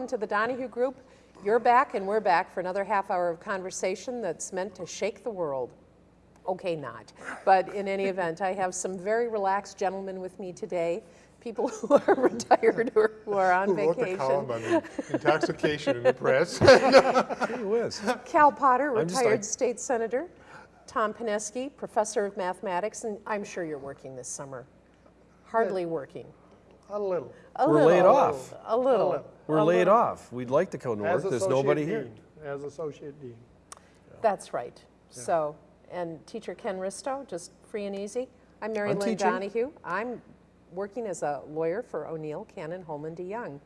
Hello, welcome to the Donahue Group. You're back and we're back for another half hour of conversation that's meant to shake the world. Okay, not. But in any event, I have some very relaxed gentlemen with me today, people who are retired or who are on Who wrote the vacation. column on the intoxication in the press? Gee whiz. Cal Potter, retired like- state senator. Tom Pineski, professor of mathematics, and I'm sure you're working this summer. Hardly working. A little. A We're little. laid off. A little. little. We're a laid little. off. We'd like to go north. There's associate nobody here. As associate dean. That's right. So, and teacher Ken Risto, just free and easy. I'm Mary I'm Lynn teaching. Donahue. I'm working as a lawyer for O'Neill, Cannon, Hollman, DeJong.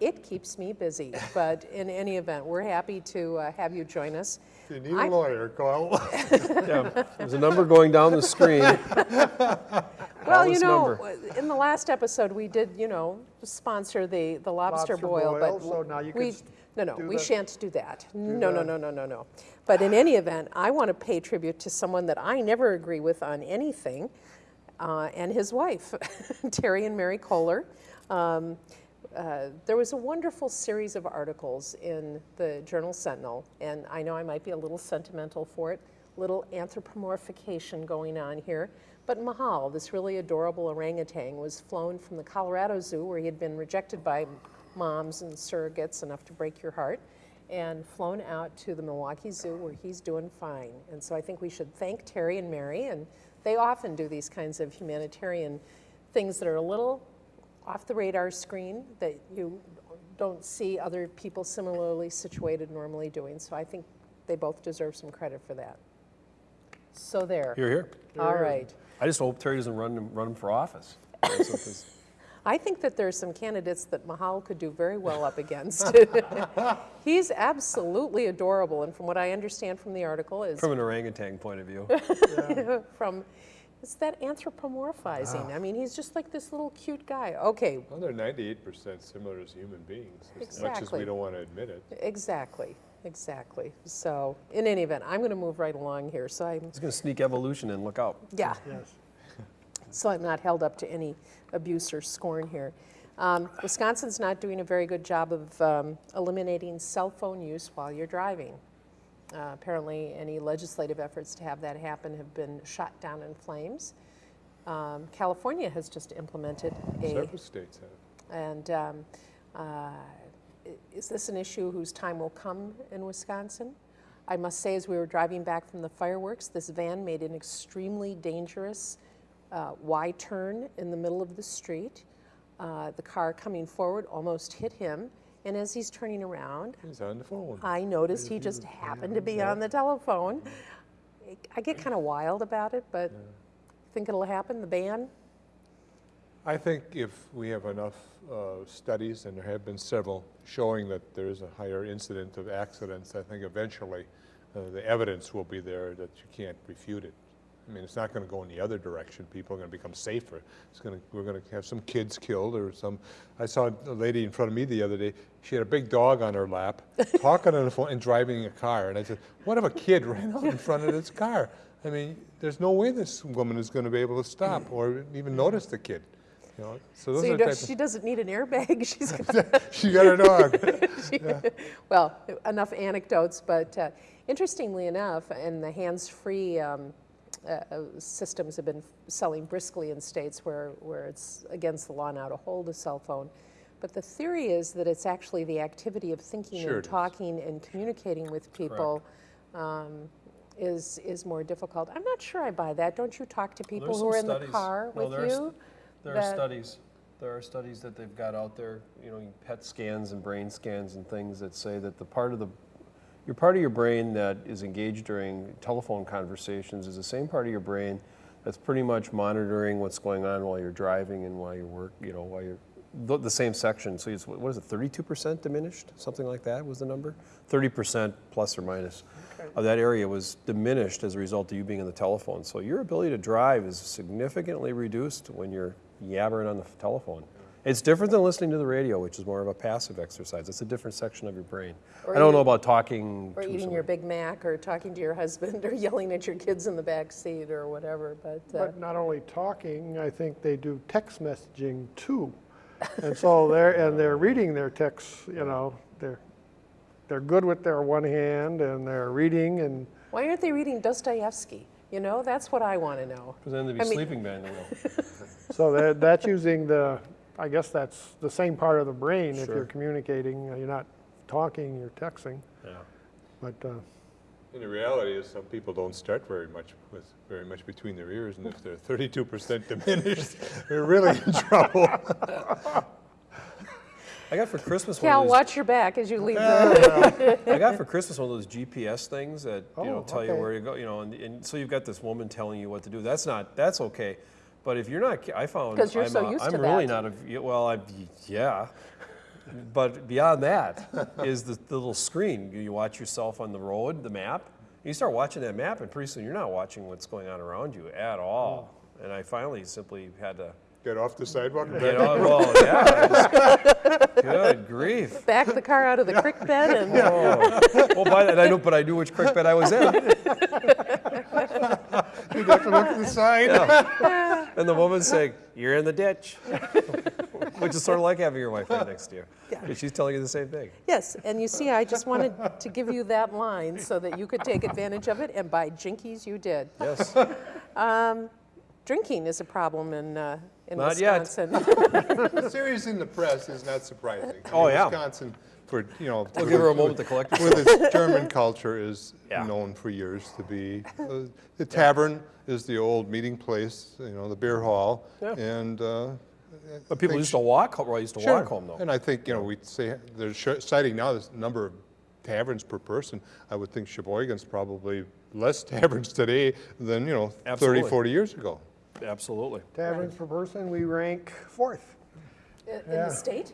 It keeps me busy, but in any event, we're happy to uh, have you join us. If you need a I'm- lawyer, call. Yeah, there's a number going down the screen. Well, you know, number. in the last episode, we did, you know, sponsor the, the lobster, Lobster boil, boil, but so now you we, no, no, we the- shan't do that. No, no, no, no, no, no. But in any event, I want to pay tribute to someone that I never agree with on anything, uh, and his wife, Terry and Mary Kohler. Um, uh, there was a wonderful series of articles in the Journal Sentinel, and I know I might be a little sentimental for it, little anthropomorphication going on here. But Mahal, this really adorable orangutan, was flown from the Colorado Zoo, where he had been rejected by moms and surrogates enough to break your heart, and flown out to the Milwaukee Zoo, where he's doing fine. And so I think we should thank Terry and Mary, and they often do these kinds of humanitarian things that are a little off the radar screen that you don't see other people similarly situated normally doing. So I think they both deserve some credit for that. So there. You're here. All right. I just hope Terry doesn't run run for office. That's what this- I think that there's some candidates that Mahal could do very well up against. He's absolutely adorable, and from what I understand from the article is From an orangutan point of view. from it's that anthropomorphizing. Ah. I mean, he's just like this little cute guy. Okay, Well, they're 98% similar as human beings, as much as we don't want to admit it. exactly, exactly. So, in any event, I'm going to move right along here. So I'm He's going to sneak evolution in. Look out. yeah. Yes. so I'm not held up to any abuse or scorn here. Um, Wisconsin's not doing a very good job of um, eliminating cell phone use while you're driving. Uh, apparently, any legislative efforts to have that happen have been shot down in flames. Um, California has just implemented a, Several states have. and um, uh, i- is this an issue whose time will come in Wisconsin? I must say, as we were driving back from the fireworks, this van made an extremely dangerous uh, Y turn in the middle of the street. Uh, the car coming forward almost hit him, and as he's turning around, He's on the phone. I noticed he just happened to be on the telephone. I get kind of wild about it, but think it'll happen, the ban? I think if we have enough uh, studies, and there have been several, showing that there is a higher incident of accidents, I think eventually uh, the evidence will be there that you can't refute it. I mean, it's not going to go in the other direction. People are going to become safer. It's going to, we're going to have some kids killed or some. I saw a lady in front of me the other day. She had a big dog on her lap, talking on the phone and driving a car. And I said, "What if a kid ran out in front of this car? I mean, there's no way this woman is going to be able to stop or even notice the kid." You know, so those So are you the don't, she doesn't need an airbag. She's got she got her dog. She- Well, enough anecdotes, but uh, interestingly enough, and the hands-free um, uh, uh, systems have been selling briskly in states where, where it's against the law now to hold a cell phone. But the theory is that it's actually the activity of thinking Sure and it is. talking and communicating with people um, is, is more difficult. I'm not sure I buy that. Don't you talk to people who are in the car with you? There are studies. There are studies that they've got out there, you know, PET scans and brain scans and things that say that the part of the, your part of your brain that is engaged during telephone conversations is the same part of your brain that's pretty much monitoring what's going on while you're driving and while you're work, you know, while you're, the, the same section. So it's, what is it, 32% diminished? Something like that was the number? 30% plus or minus of that area was diminished as a result of you being on the telephone. So your ability to drive is significantly reduced when you're yabbering on the telephone. It's different than listening to the radio, which is more of a passive exercise. It's a different section of your brain. Or I don't eat- know about talking Or to eating someone. your Big Mac, or talking to your husband, or yelling at your kids in the back seat, or whatever, but. uh, But not only talking, I think they do text messaging too. And so they're, and they're reading their texts, you know, they're, they're good with their one hand and they're reading and, Why aren't they reading Dostoevsky? You know, that's what I want to know. Because then they'd be I mean- sleeping behind the wheel. So that, that's using the, I guess that's the same part of the brain if Sure. you're communicating, uh, you're not talking, you're texting, Yeah. but, uh, And the reality is, some people don't start very much with very much between their ears, and if they're 32% diminished, they're really in trouble. I got for Christmas one Cal, of those, watch your back as you leave the. I got for Christmas one of those GPS things that you know Oh, tell you okay. where you go. You know, and, and so you've got this woman telling you what to do. That's not that's okay. But if you're not, I found 'Cause you're I'm, so uh, used I'm to really that. not a well. I yeah. But beyond that is the, the little screen. You watch yourself on the road, the map. You start watching that map, and pretty soon you're not watching what's going on around you at all. And I finally simply had to Get off the sidewalk and get back. on. Well, yeah. Good grief. Back the car out of the creek bed and Oh, well, by that I know, but I knew which creek bed I was in. You'd have to look to the side. And the woman's saying, "You're in the ditch," which is sort of like having your wife right next to you. Because she's telling you the same thing. Yes, and you see, I just wanted to give you that line so that you could take advantage of it, and by jinkies, you did. Yes. Drinking is a problem in, uh, in Not yet. Wisconsin. The series in the press is not surprising. I Oh, mean, yeah. Wisconsin, for, you know. We'll give her a moment to collect herself. With its German culture is Yeah. known for years to be, uh, the tavern is the old meeting place, you know, the beer hall. Yeah. And, uh, But people used to walk. Well, used to Sure. walk home though. And I think, you know, we say, they're sh- citing now this number of taverns per person. I would think Sheboygan's probably less taverns today than, you know, 30, 40 years ago. Absolutely. taverns per person, we rank fourth In Yeah. the state?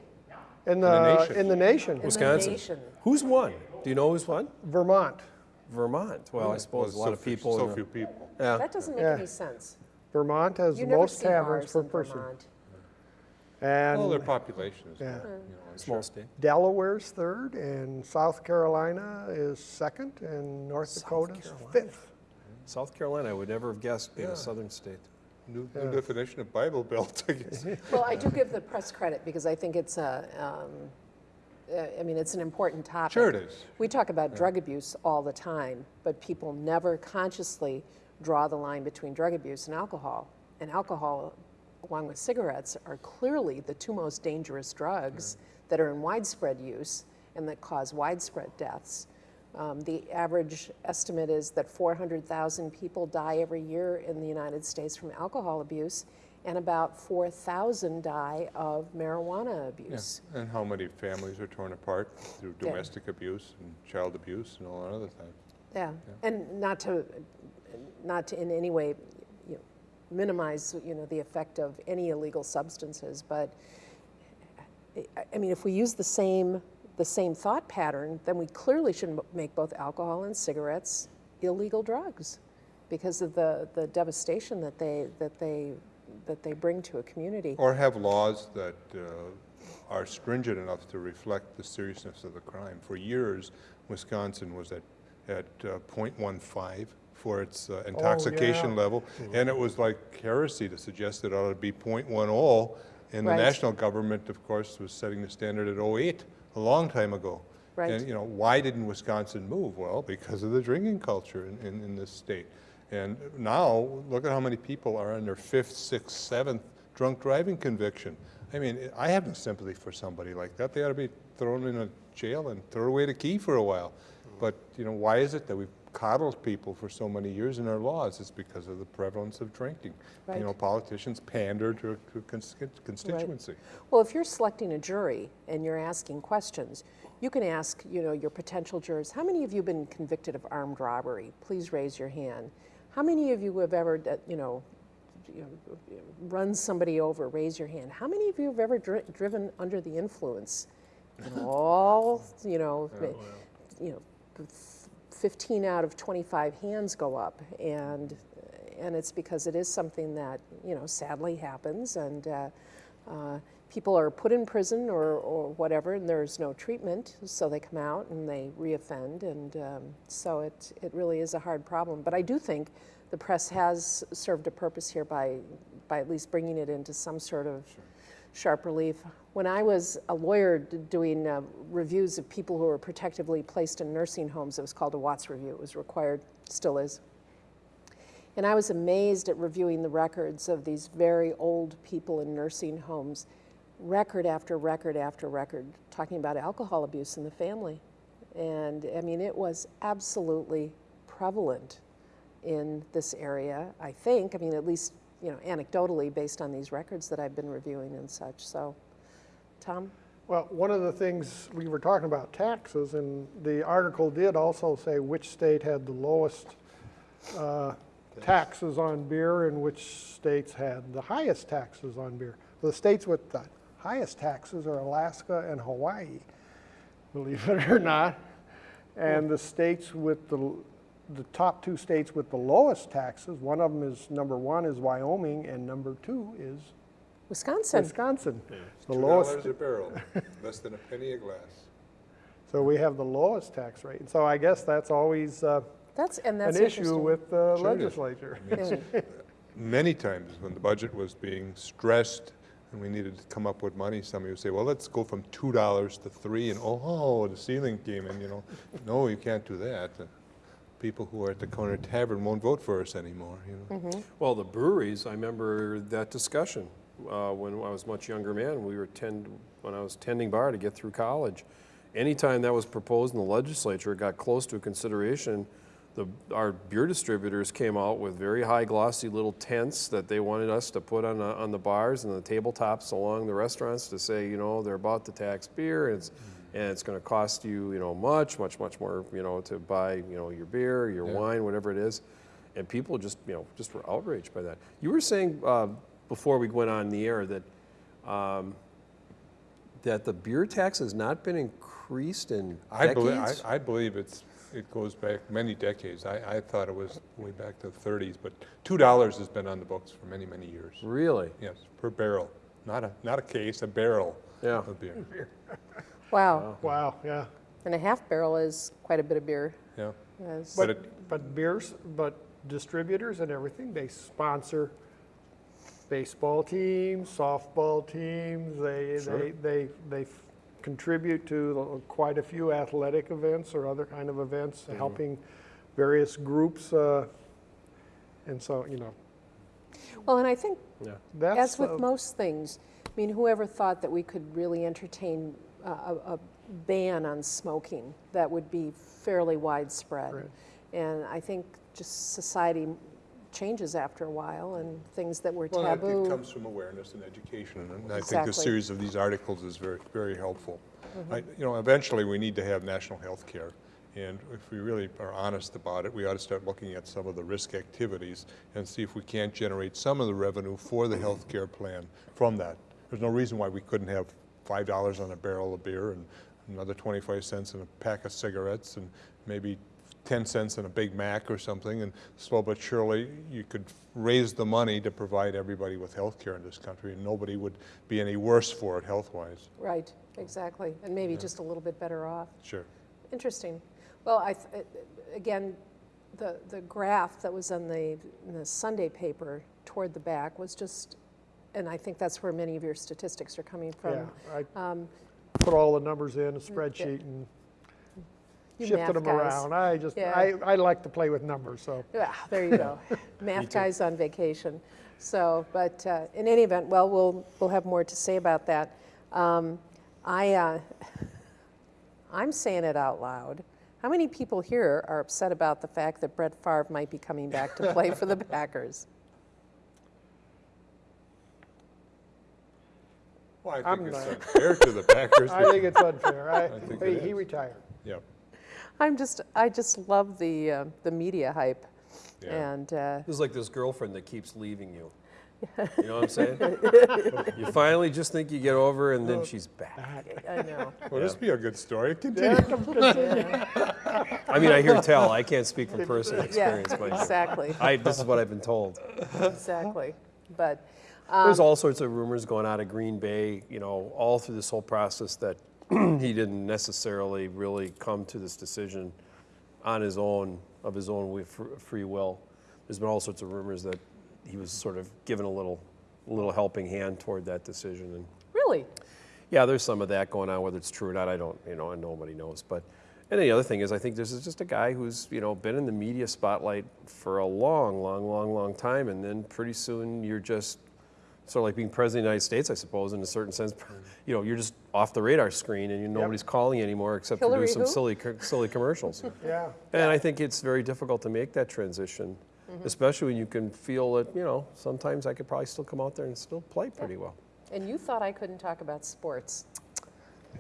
in the the, nation. in the nation. In the Wisconsin. nation. Who's won? Do you know who's won? Vermont, Vermont. Well, I suppose a lot so of few- people. So the- few people. Yeah. That doesn't make Yeah. any sense. Vermont has You the never most see taverns bars per in person. Vermont. Well, their And population is, you Yeah. know, hmm. Small state. Delaware's third, and South Carolina is second, and North Dakota's Carolina. fifth. South Carolina, I would never have guessed being a southern state. New, new definition of Bible Belt, I guess. Well, I do give the press credit because I think it's a, um, uh, I mean, it's an important topic. Sure it is. We talk about drug abuse all the time, but people never consciously draw the line between drug abuse and alcohol. And alcohol, along with cigarettes, are clearly the two most dangerous drugs that are in widespread use and that cause widespread deaths. Um, the average estimate is that 400,000 people die every year in the United States from alcohol abuse, and about 4,000 die of marijuana Yeah. abuse. And how many families are torn apart through Yeah. domestic abuse and child abuse and all that other things. Yeah, and not to, not to in any way, you know, minimize, you know, the effect of any illegal substances, but, I mean, if we use the same, the same thought pattern, then we clearly should m- make both alcohol and cigarettes illegal drugs because of the, the devastation that they, that they, that they bring to a community. Or have laws that uh, are stringent enough to reflect the seriousness of the crime. For years, Wisconsin was at, at uh, .15 for its uh, intoxication yeah. level, and it was like heresy to suggest it ought to be .10, and the Right. national government, of course, was setting the standard at .08 a long time ago. Right. And, you know, why didn't Wisconsin move? Well, because of the drinking culture in, in, in this state. And now, look at how many people are on their fifth, sixth, seventh drunk driving conviction. I mean, I have no sympathy for somebody like that. They ought to be thrown in a jail and throw away the key for a while. But, you know, why is it that we've coddled people for so many years in our laws? is because of the prevalence of drinking. Right. You know, politicians pander to a cons- constituency. Well, if you're selecting a jury and you're asking questions, you can ask, you know, your potential jurors, how many of you have been convicted of armed robbery? Please raise your hand. How many of you have ever, uh, you know, you know, run somebody over? Raise your hand. How many of you have ever dri- driven under the influence? All, you know, you know, 15 out of 25 hands go up, and and it's because it is something that you know sadly happens, and uh, uh, people are put in prison or, or whatever, and there's no treatment, so they come out and they reoffend, and um, so it it really is a hard problem. But I do think the press has served a purpose here by by at least bringing it into some sort of sharp relief. When I was a lawyer doing uh, reviews of people who were protectively placed in nursing homes, it was called a Watts review. It was required, still is. And I was amazed at reviewing the records of these very old people in nursing homes, record after record after record, talking about alcohol abuse in the family. And I mean, it was absolutely prevalent in this area, I think. I mean, at least, you know, anecdotally based on these records that I've been reviewing and such. So, Tom? Well, one of the things, we were talking about taxes, and the article did also say which state had the lowest uh, taxes on beer and which states had the highest taxes on beer. The states with the highest taxes are Alaska and Hawaii, believe it or not. And the states with the, the top two states with the lowest taxes, one of them is, number one is Wyoming, and number two is Wisconsin. Wisconsin. The Two lowest, dollars a barrel, less than a penny a glass. so we have the lowest tax rate. So I guess that's always uh, That's, and that's an issue with the Sure it is. legislature. Yeah. Many times when the budget was being stressed and we needed to come up with money, somebody would say, well, let's go from two dollars to three, and oh, the ceiling came in, you know. No, you can't do that. The People who are at the corner tavern won't vote for us anymore, you know. Well, the breweries, I remember that discussion uh, when I was a much younger man. We were tend, when I was tending bar to get through college. Anytime that was proposed in the legislature, it got close to a consideration, the, our beer distributors came out with very high glossy little tents that they wanted us to put on, the- on the bars and the tabletops along the restaurants to say, you know, they're about to tax beer and it's, and it's going to cost you, you know, much, much, much more, you know, to buy, you know, your beer, your Yeah. wine, whatever it is. And people just, you know, just were outraged by that. You were saying uh, before we went on the air that um, that the beer tax has not been increased in I believe, I, decades. I believe it's, it goes back many decades. I, I thought it was way back to the thirties, but two dollars has been on the books for many, many years. Really? Yes, per barrel, not a, not a case, a barrel Yeah. of beer. Wow. Wow, yeah. And a half barrel is quite a bit of beer. Yeah, Yes. But But, it- but beers, but distributors and everything, they sponsor baseball teams, softball teams, they, Sure. they, they, they contribute to quite a few athletic events or other kind of events, Mm-hmm. helping various groups, uh, and so, you know, Well, and I think Yeah. that's. As with uh, most things, I mean, whoever thought that we could really entertain a, a, a ban on smoking that would be fairly widespread? Right. And I think just society changes after a while and things that were well, taboo. it comes from awareness and education, and I think the series of these articles is very, very helpful. Mm-hmm. I, you know, eventually, we need to have national health care, and if we really are honest about it, we ought to start looking at some of the risk activities and see if we can't generate some of the revenue for the health care plan from that. There's no reason why we couldn't have five dollars on a barrel of beer and another twenty-five cents in a pack of cigarettes and maybe 10 cents in a Big Mac or something, and slow but surely, you could raise the money to provide everybody with health care in this country, and nobody would be any worse for it health-wise. Right, exactly. And maybe just a little bit better off. Sure. Interesting. Well, I, th- again, the, the graph that was on the, in the Sunday paper toward the back was just, and I think that's where many of your statistics are coming from. Yeah, I Um, put all the numbers in a spreadsheet and You shifted math them guys. around. I just, Yeah. I, I like to play with numbers, so. Yeah, there you go. Math guy's on vacation. So, but uh, in any event, well, we'll, we'll have more to say about that. Um, I, uh, I'm saying it out loud. How many people here are upset about the fact that Brett Favre might be coming back to play for the Packers? Well, I I'm think it's not. unfair to the Packers. I think it's unfair. I, think he he retired. Yeah, I'm just, I just love the, uh, the media hype. Yeah. And uh, This is like this girlfriend that keeps leaving you. You know what I'm saying? you finally just think you get over, and then she's back. I know. well, this be a good story, continue. I mean, I hear tell. I can't speak from personal Yeah, experience, but exactly, I, this is what I've been told. exactly. But There's all sorts of rumors going out of Green Bay, you know, all through this whole process that he didn't necessarily really come to this decision on his own, of his own free will. There's been all sorts of rumors that he was sort of given a little, a little helping hand toward that decision, and Really? Yeah, there's some of that going on, whether it's true or not, I don't, you know, and nobody knows. But, and the other thing is, I think this is just a guy who's, you know, been in the media spotlight for a long, long, long, long time, and then pretty soon you're just sort of like being president of the United States, I suppose, in a certain sense. You know, you're just off the radar screen, and you, nobody's calling anymore except to Hillary do some who? silly, silly commercials. Yeah. And I think it's very difficult to make that transition, Mm-hmm. especially when you can feel that, you know, sometimes I could probably still come out there and still play pretty well. And you thought I couldn't talk about sports.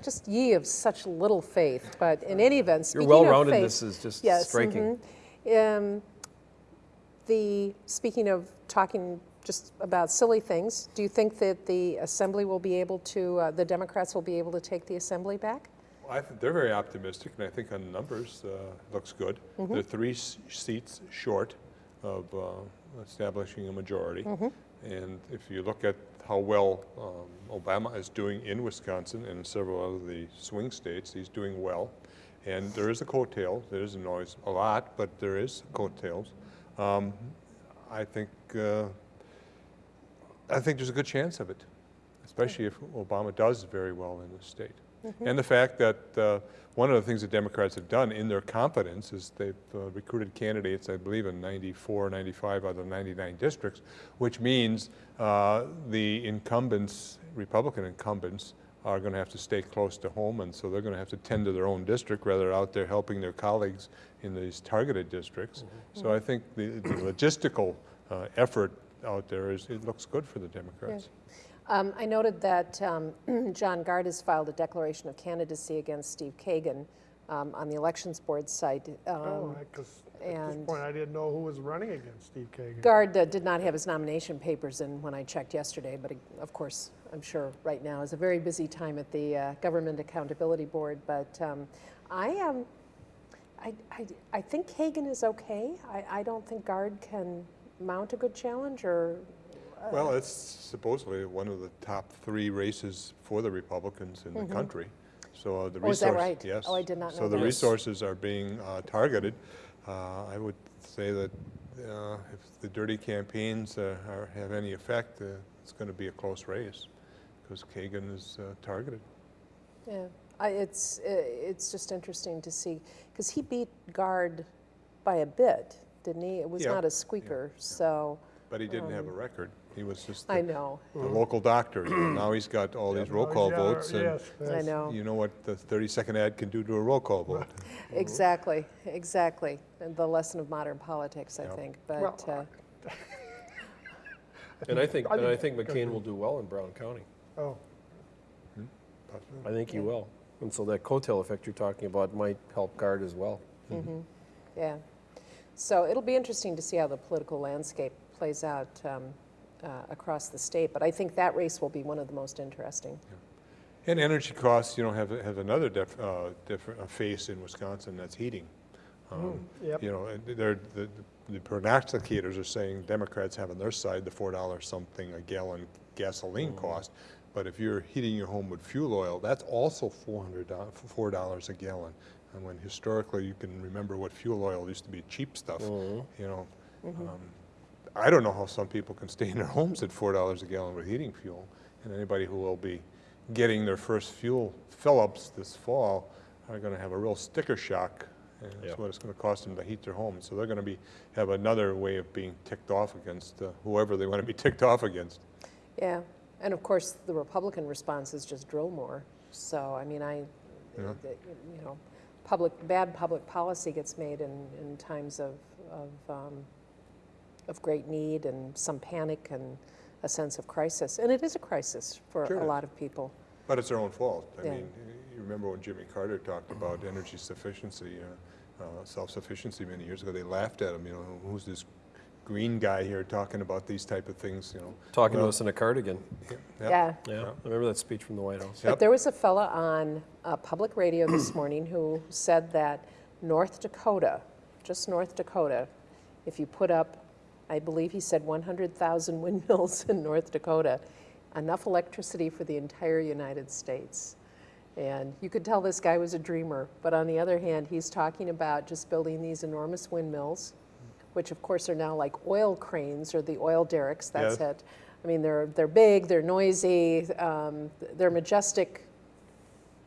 Just ye of such little faith. But in any event, speaking of well-roundedness faith, is just yes, striking. mhm. Um, the speaking of talking just about silly things, do you think that the assembly will be able to, uh, the Democrats will be able to take the assembly back? I think they're very optimistic, and I think on numbers, uh, looks good. They're three s- seats short of uh, establishing a majority. And if you look at how well um, Obama is doing in Wisconsin and several of the swing states, he's doing well. And there is a coattail, there isn't always a lot, but there is coattails. Um, I think, uh, I think there's a good chance of it, especially if Obama does very well in the state. And the fact that uh, one of the things the Democrats have done in their confidence is they've uh, recruited candidates, I believe, in 94, 95 out of 99 districts, which means uh, the incumbents, Republican incumbents, are going to have to stay close to home, and so they're going to have to tend to their own district rather than out there helping their colleagues in these targeted districts. So I think the, the logistical uh, effort out there is, it looks good for the Democrats. Um, I noted that um, John Gard has filed a declaration of candidacy against Steve Kagan um, on the Elections Board site. Um, Oh, because at this and- point, I didn't know who was running against Steve Kagan. Gard uh, did not have his nomination papers in when I checked yesterday, but uh, of course, I'm sure right now is a very busy time at the uh, Government Accountability Board. But um, I am, I, I, I think Kagan is okay. I, I don't think Gard can mount a good challenge or, Well, it's supposedly one of the top three races for the Republicans in the country. So uh, the Mm-hmm. Oh, is that right? yes. Oh, I did not know So the resources are being uh, targeted. Uh, I would say that uh, if the dirty campaigns uh, are, have any effect, uh, it's going to be a close race because Kagan is uh, targeted. yeah. I, it's, uh, it's just interesting to see, because he beat Gard by a bit, didn't he? It was Yeah, not a squeaker, so, But he didn't have a record. He was just Um, I the, know, the local doctor. now he's got all these roll call Yeah, votes, and Yes, I yes. know. you know what the 30-second ad can do to a roll call vote. Exactly, exactly. And the lesson of modern politics, I Yep. think. Well, But uh, And I think, I and I think think- McCain will do well in Brown County. Oh, I think he will. And so that coattail effect you're talking about might help Gard as well. Mhm Yeah, so it'll be interesting to see how the political landscape plays out um, uh, across the state. But I think that race will be one of the most interesting. And energy costs, you know, have, have another def, uh, different uh, face in Wisconsin, that's heating. Um, yep. You know, and they're, the, the prognosticators are saying Democrats have on their side the four dollars something a gallon gasoline cost. But if you're heating your home with fuel oil, that's also four hundred dollars, four dollars a gallon. And when historically, you can remember what fuel oil used to be cheap stuff, you know. Um, I don't know how some people can stay in their homes at four dollars a gallon with heating fuel. And anybody who will be getting their first fuel fill-ups this fall are gonna have a real sticker shock. And Yeah. that's what it's gonna cost them to heat their home. So they're gonna be, have another way of being ticked off against uh, whoever they wanna be ticked off against. Yeah, and of course, the Republican response is just drill more. So, I mean, I, Yeah. you know, public, bad public policy gets made in, in times of, of, um, of great need and some panic and a sense of crisis. And it is a crisis for Sure a lot of people. But it's their own fault. I Yeah. mean, you remember when Jimmy Carter talked about energy sufficiency, uh, uh, self-sufficiency many years ago, they laughed at him, you know, who's this green guy here talking about these type of things, you know? Talking to us in a cardigan. Yeah. Yeah, I remember that speech from the White House. Yep. But there was a fella on uh, public radio this morning who said that North Dakota, just North Dakota, if you put up, I believe he said 100,000 windmills in North Dakota, enough electricity for the entire United States. And you could tell this guy was a dreamer, but on the other hand, he's talking about just building these enormous windmills, which of course are now like oil cranes or the oil derricks, that's Yes. it. I mean, they're, they're big, they're noisy, um, they're majestic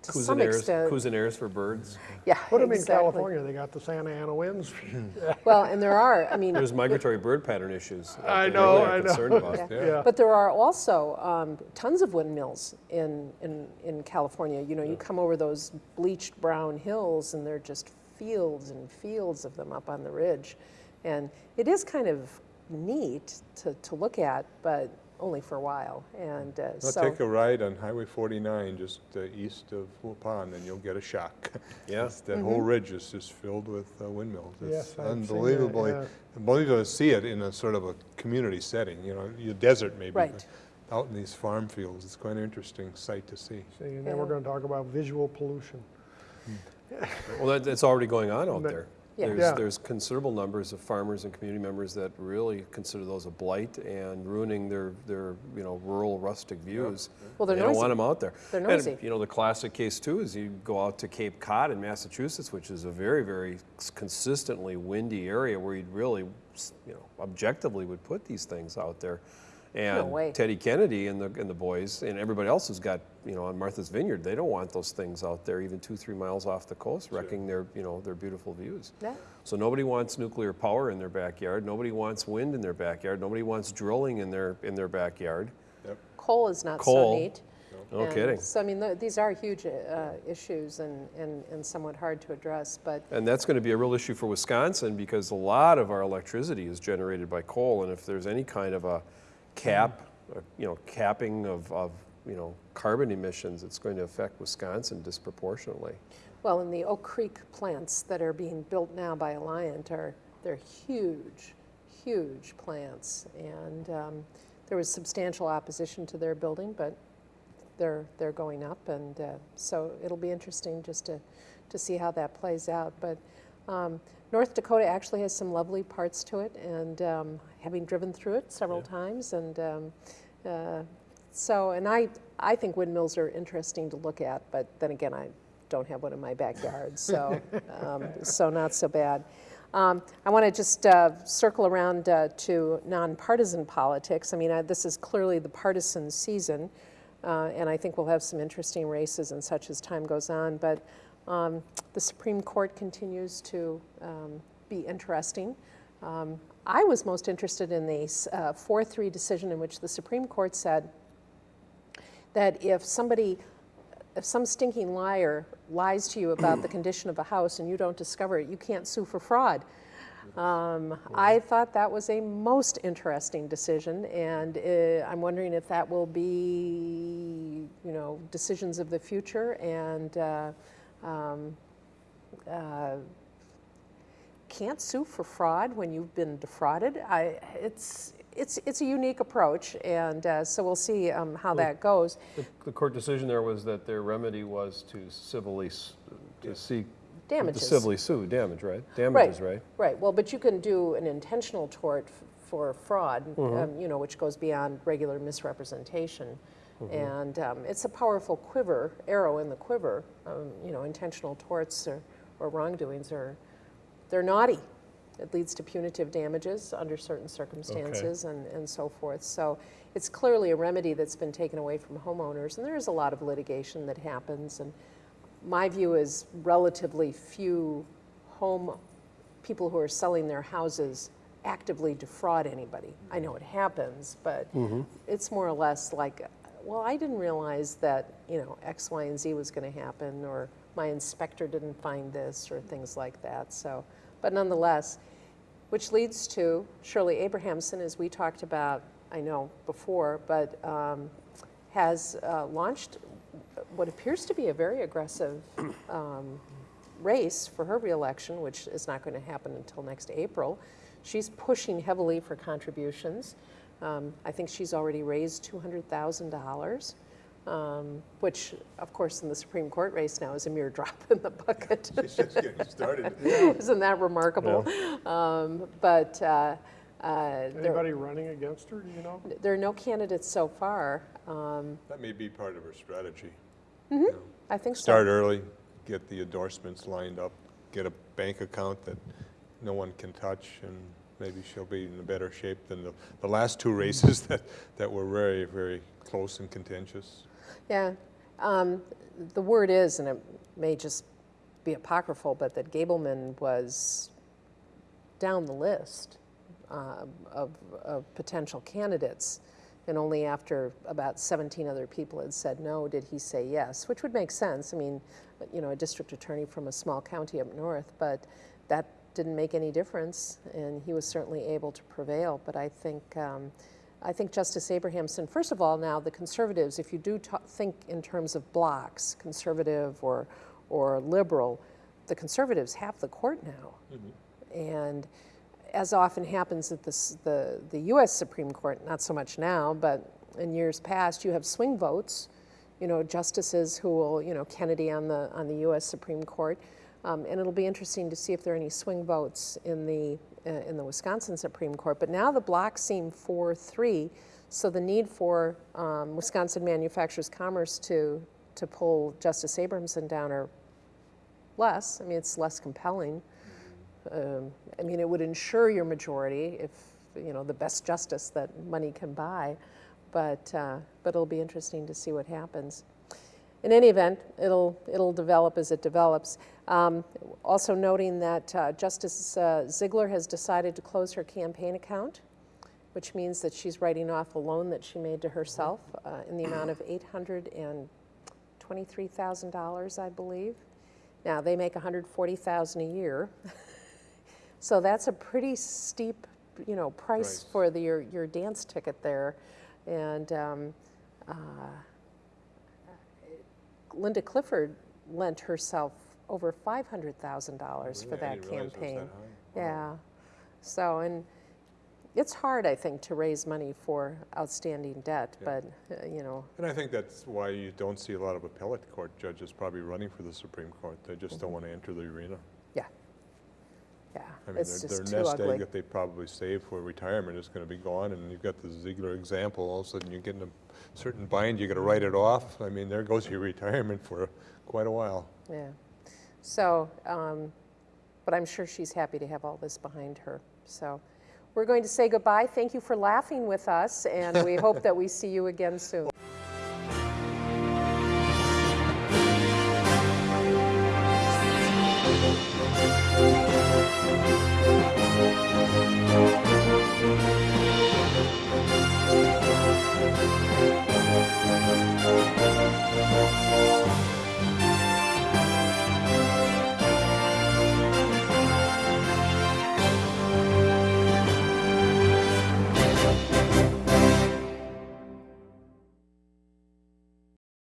to some Cuisinarts, extent. Cuisinarts for birds. Yeah, Put them in. California, they got the Santa Ana winds. Well, and there are, I mean, There's migratory bird pattern issues. I know, really I know. concerned about. Yeah. Yeah. But there are also um, tons of windmills in, in, in California. You know, you come over those bleached brown hills and they're just fields and fields of them up on the ridge. And it is kind of neat to, to look at, but only for a while. And uh, Now so, take a ride on Highway 49, just uh, east of Waupun, and you'll get a shock. Yeah. It's- That whole ridge is just filled with uh, windmills. Yes, It's I've that, unbelievably, yeah. unbelievable to see it in a sort of a community setting, you know, your desert maybe. Right. Out in these farm fields, it's quite an interesting sight to see. See, and then we're gonna talk about visual pollution. Well, that, that's already going on out But- there. Yeah. There's, Yeah. there's considerable numbers of farmers and community members that really consider those a blight and ruining their, their, you know, rural rustic views. Well, they're They don't want them out there. They're And, noisy. you know, the classic case too is you go out to Cape Cod in Massachusetts, which is a very, very consistently windy area where you'd really, you know, objectively would put these things out there. And way. Teddy Kennedy and the, and the boys and everybody else who's got, you know, on Martha's Vineyard, they don't want those things out there even two, three miles off the coast, wrecking their, you know, their beautiful views. Yeah. So nobody wants nuclear power in their backyard. Nobody wants wind in their backyard. Nobody wants drilling in their, in their backyard. Yep. coal is not Coal. so neat. No And kidding. So, I mean, th- these are huge uh, issues and, and, and somewhat hard to address, but And that's going to be a real issue for Wisconsin because a lot of our electricity is generated by coal. And if there's any kind of a cap, uh, you know, capping of, of, you know, carbon emissions, it's going to affect Wisconsin disproportionately. Well, and the Oak Creek plants that are being built now by Alliant are, they're huge, huge plants. And um, there was substantial opposition to their building, but they're, they're going up. And uh, so it'll be interesting just to, to see how that plays out. But um, North Dakota actually has some lovely parts to it. And um, having driven through it several times and um, uh, so, and I, I think windmills are interesting to look at, but then again, I don't have one in my backyard, so, um, so not so bad. Um, I want to just uh, circle around uh, to nonpartisan politics. I mean, I, this is clearly the partisan season, uh, and I think we'll have some interesting races and such as time goes on. But um, the Supreme Court continues to um, be interesting. Um, I was most interested in the 4 3 decision in which the Supreme Court said that if somebody, if some stinking liar lies to you about the condition of a house and you don't discover it, you can't sue for fraud. Um, I thought that was a most interesting decision, and uh, I'm wondering if that will be, you know, decisions of the future and uh, um, uh, can't sue for fraud when you've been defrauded. I, it's, it's, it's a unique approach, and uh, so we'll see um, how that goes. The, the court decision there was that their remedy was to civilly, to seek. damages, To civilly sue, damage, right? Damages, right? Right, well, but you can do an intentional tort f- for fraud, um, you know, which goes beyond regular misrepresentation. And um, it's a powerful quiver, arrow in the quiver. Um, You know, intentional torts or, or wrongdoings are, they're naughty. It leads to punitive damages under certain circumstances and, and so forth. So it's clearly a remedy that's been taken away from homeowners, and there is a lot of litigation that happens. And my view is relatively few home people who are selling their houses actively defraud anybody. I know it happens, but mm-hmm. it's more or less like, well, I didn't realize that, you know, X, Y, and Z was going to happen, or my inspector didn't find this, or things like that. So, but nonetheless, which leads to Shirley Abrahamson, as we talked about, I know before, but um, has uh, launched what appears to be a very aggressive um, race for her reelection, which is not going to happen until next April. She's pushing heavily for contributions. Um, I think she's already raised $200,000, um, which, of course, in the Supreme Court race now is a mere drop in the bucket. It's just getting started. Isn't that remarkable? Um, but uh, uh, there, Anybody running against her, do you know? there are no candidates so far. Um, That may be part of her strategy. I think so. Start early, get the endorsements lined up, get a bank account that no one can touch, and maybe she'll be in a better shape than the, the last two races that, that were very, very close and contentious. Yeah, um, the word is, and it may just be apocryphal, but that Gableman was down the list uh, of, of potential candidates. And only after about 17 other people had said no did he say yes, which would make sense. I mean, you know, a district attorney from a small county up north, but that didn't make any difference, and he was certainly able to prevail. But I think, um, I think Justice Abrahamson, first of all, now the conservatives, if you do think in terms of blocks, conservative or, or liberal, the conservatives have the court now. And as often happens at this, the, the US Supreme Court, not so much now, but in years past, you have swing votes, you know, justices who will, you know, Kennedy on the, on the US Supreme Court. Um, and it'll be interesting to see if there are any swing votes in the, in the Wisconsin Supreme Court. But now the blocks seem 4 3, so the need for um, Wisconsin Manufacturers Commerce to, to pull Justice Abrahamson down are less. I mean, it's less compelling. Um, I mean, it would ensure your majority if, you know, the best justice that money can buy. But, uh, but it'll be interesting to see what happens. In any event, it'll, it'll develop as it develops. Um, also noting that uh, Justice uh, Ziegler has decided to close her campaign account, which means that she's writing off a loan that she made to herself uh, in the amount of $823,000, I believe. Now, they make 140,000 a year. so that's a pretty steep, you know, price Price. for the, your, your dance ticket there. And um, uh, Linda Clifford lent herself over $500,000 for Really? That didn't realize it was campaign. that. Wow. Yeah. So, and it's hard, I think, to raise money for outstanding debt, Yeah. but, uh, you know, And I think that's why you don't see a lot of appellate court judges probably running for the Supreme Court. They just don't want to enter the arena. Yeah. I mean, it's their, just their nest egg that they probably saved for retirement is going to be gone, and you've got the Ziegler example. All of a sudden, you're getting a certain bind, you got to write it off. I mean, there goes your retirement for quite a while. Yeah. So, um, but I'm sure she's happy to have all this behind her. So, we're going to say goodbye. Thank you for laughing with us, and we hope that we see you again soon.